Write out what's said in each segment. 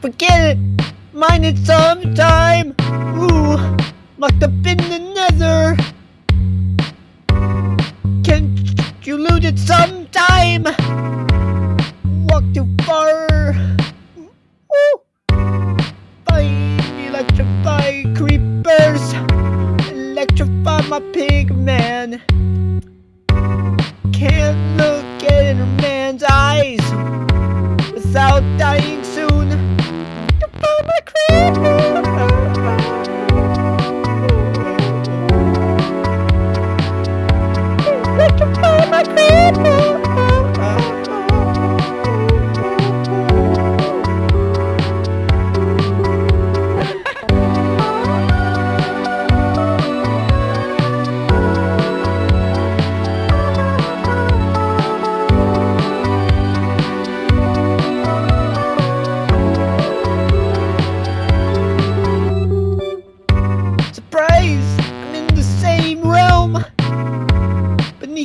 Forget it! Mine it sometime! Ooh, locked up in the nether! Can't you loot it sometime? Walk too far! Ooh! Fight, electrify creepers! Electrify my pig man! My creeper!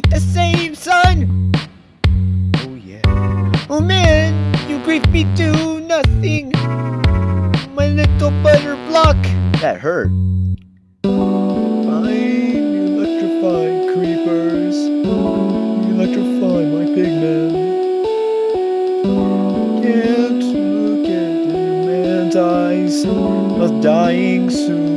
The same sun! Oh yeah. Oh man, you grief me to nothing! My little butter block! That hurt. Fine, electrify creepers. Electrify my pigman. Can't look at the man's eyes. Not dying soon.